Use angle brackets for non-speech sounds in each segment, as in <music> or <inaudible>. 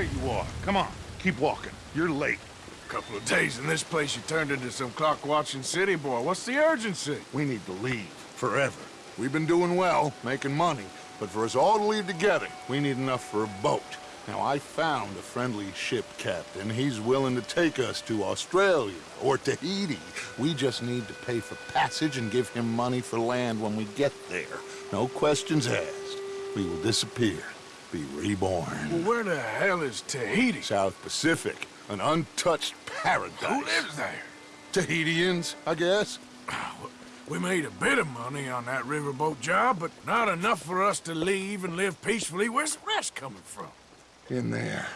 There you are. Come on, keep walking. You're late. A couple of days in this place, you turned into some clock-watching city boy. What's the urgency? We need to leave. Forever. We've been doing well, making money, but for us all to leave together, we need enough for a boat. Now, I found a friendly ship captain. He's willing to take us to Australia or Tahiti. We just need to pay for passage and give him money for land when we get there. No questions asked. We will disappear, be reborn. Well, where the hell is Tahiti? South Pacific, an untouched paradise. Who lives there? Tahitians, I guess. We made a bit of money on that riverboat job, but not enough for us to leave and live peacefully. Where's the rest coming from? In there.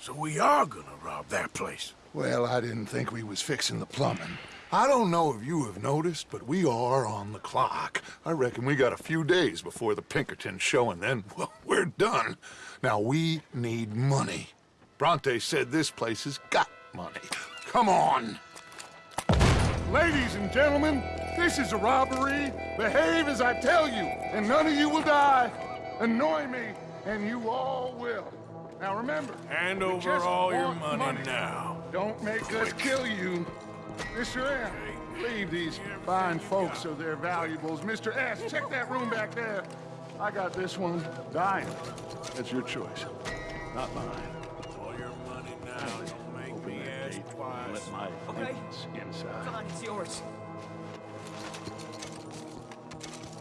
So we are gonna rob that place. Well, I didn't think we was fixing the plumbing. I don't know if you have noticed, but we are on the clock. I reckon we got a few days before the Pinkerton show, and then, <laughs> well, we're done. Now, we need money. Bronte said this place has got money. Come on! Ladies and gentlemen, this is a robbery. Behave as I tell you, and none of you will die. Annoy me, and you all will. Now remember, Hand over all your want money, now. Don't make us kill you. Mr. M, leave these fine folks of their valuables. Mr. S, check that room back there. I got this one dying. That's your choice, not mine. All your money now. Don't make Open me that ask gate and twice. let my Okay. acquaintance inside. Come on, it's yours.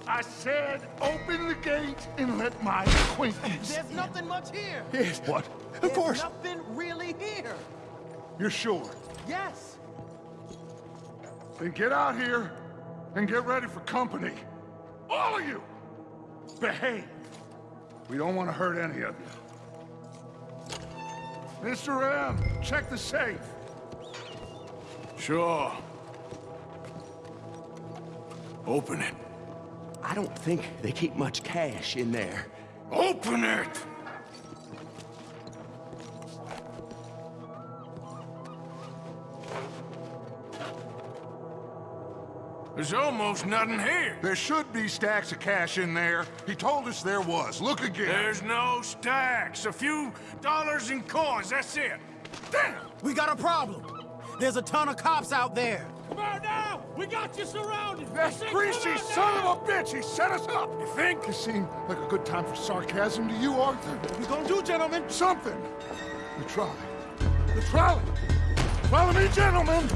I said, open the gate and let my acquaintance. There's nothing much here. Yes. What? Of There's course. nothing really here. You're sure. Yes. Then get out here and get ready for company. All of you! Behave. We don't want to hurt any of you. Mr. M, check the safe. Sure. Open it. I don't think they keep much cash in there. Open it! There's almost nothing here. There should be stacks of cash in there. He told us there was. Look again. There's no stacks. A few dollars in coins, that's it. Damn! We got a problem. There's a ton of cops out there. Come on now! We got you surrounded! That Say, greasy son now! of a bitch! He set us up! You think? It seemed like a good time for sarcasm to you, Arthur. What we gonna do, gentlemen? Something. The trolley. The trolley! Follow me, gentlemen!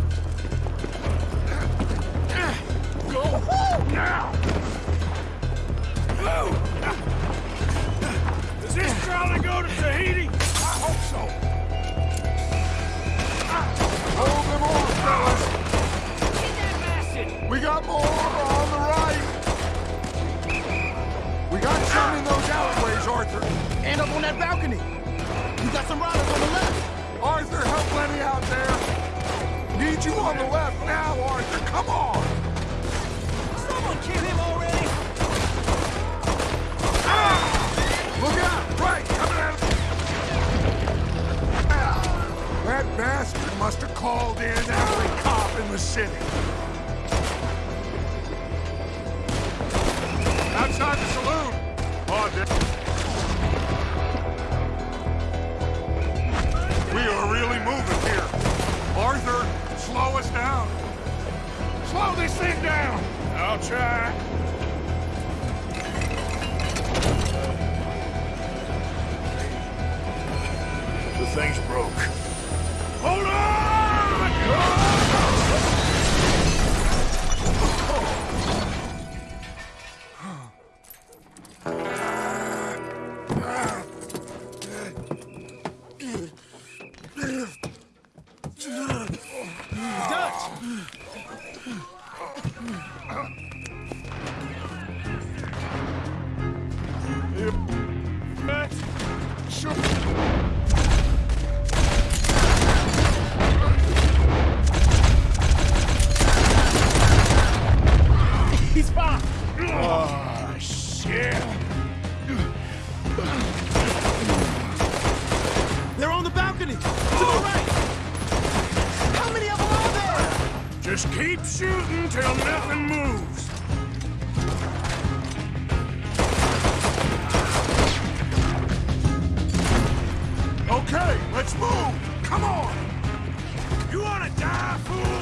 Now! Does this go to Tahiti? I hope so. Hold them fellas! Get that bastard! We got more on the right! We got some in those alleyways, Arthur. Up on that balcony. Got some riders on the left. Arthur, help Lenny out there. Need you on the left now, Arthur. Come on! Kill. Look out! Right, coming! Ah, That bastard must have called in every cop in the city. Outside He's fine. Oh, shit! They're on the balcony. To the right. How many of them are there? Just keep shooting till nothing moves. Let's move! Come on! You wanna die, fool?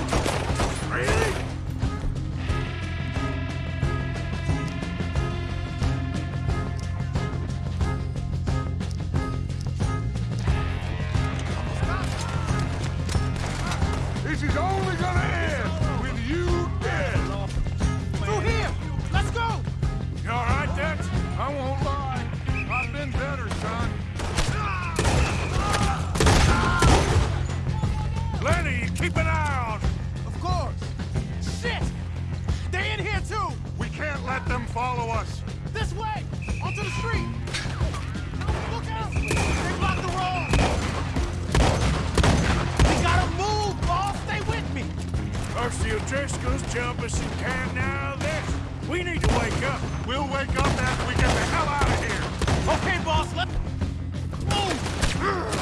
Driscoll's jump us in camp now this. We need to wake up. We'll wake up after we get the hell out of here. Okay, boss, let's Move!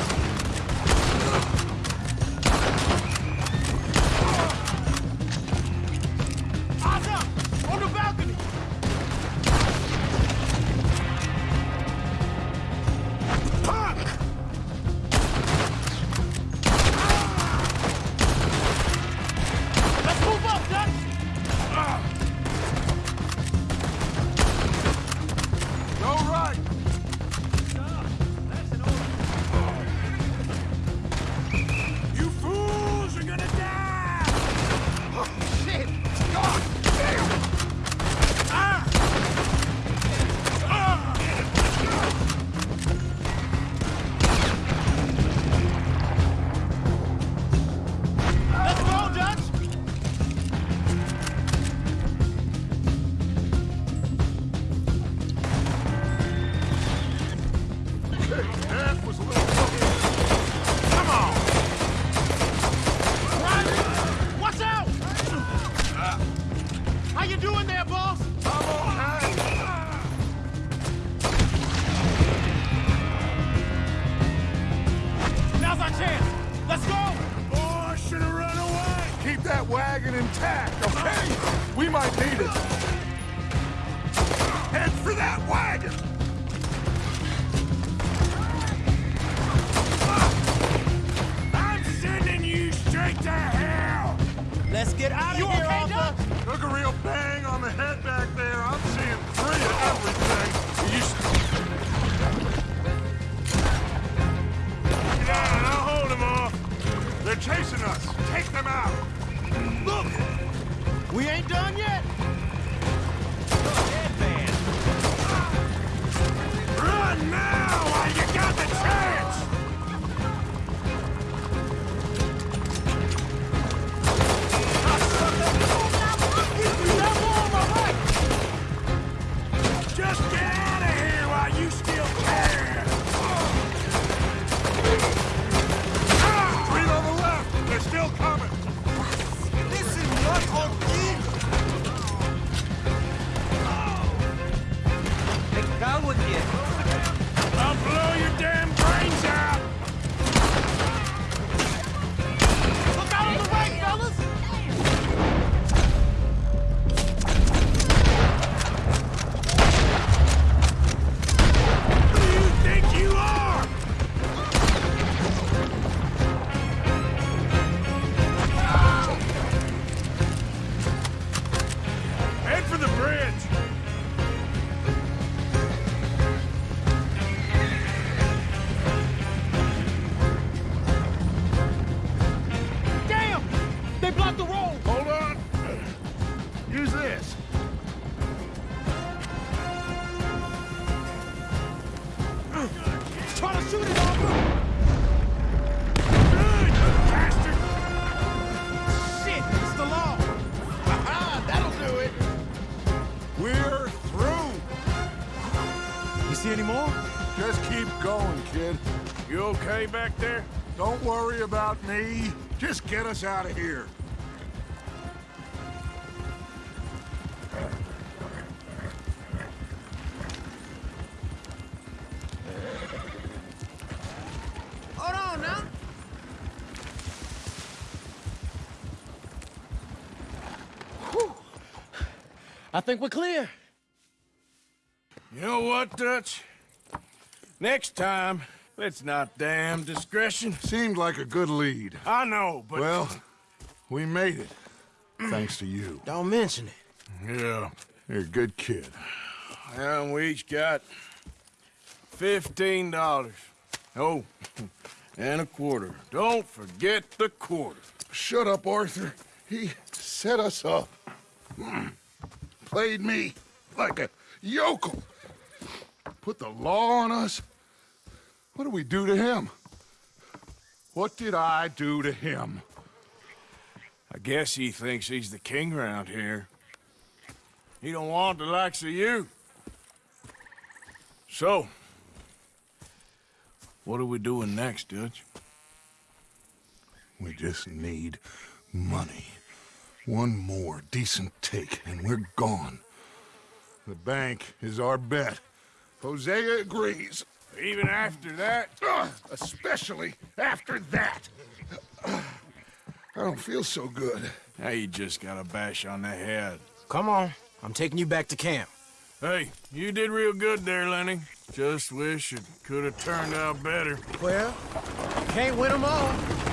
That wagon intact, okay? We might need it. Head for that wagon! I'm sending you straight to hell! Let's get out of You here, okay! Doc? Took a real bang on the head back there. I'm Павуки! Аплодисменты! This. To shoot it, Arthur! Good, bastard! Shit, it's the law! That'll do it! We're through. You see any more? Just keep going, kid. You okay back there? Don't worry about me. Just get us out of here. I think we're clear. You know what, Dutch? Next time, let's not damn discretion. Seemed like a good lead. I know, but... Well, we made it. Thanks to you. Don't mention it. Yeah. You're a good kid. And we each got fifteen dollars. Oh, <laughs> and a quarter. Don't forget the quarter. Shut up, Arthur. He set us up. Hmm. Played me like a yokel. Put the law on us. What did we do to him? What did I do to him? I guess he thinks he's the king around here. He don't want the likes of you. So, what are we doing next, Dutch? We just need money. One more decent take, and we're gone. The bank is our bet. Hosea agrees. Even after that? Ugh, <clears throat> especially after that. <clears throat> I don't feel so good. Now you just got a bash on the head. Come on. I'm taking you back to camp. Hey, you did real good there, Lenny. Just wish it could have turned out better. Well, can't win them all.